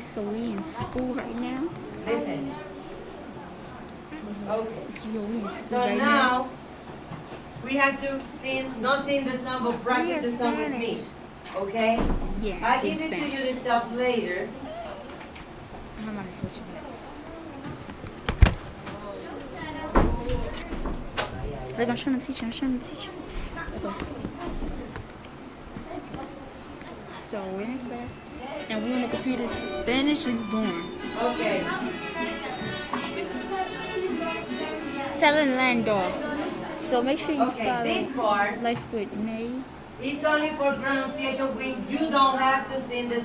So we in school right now. Listen. Mm-hmm. Okay. So yo, we in school So right now. now we have to sing, not sing the song, but practice the song with me. Okay? Yeah, I give it to you Spanish. the stuff later. I'm gonna switch it back. Look, I'm trying to teach you. I'm trying to teach you. Okay. So we're in class, and we on the computer. Spanish is born. Okay. Selling Landor. So make sure you Okay, follow this part Life with May. is only for pronunciation. We, you don't have to sing the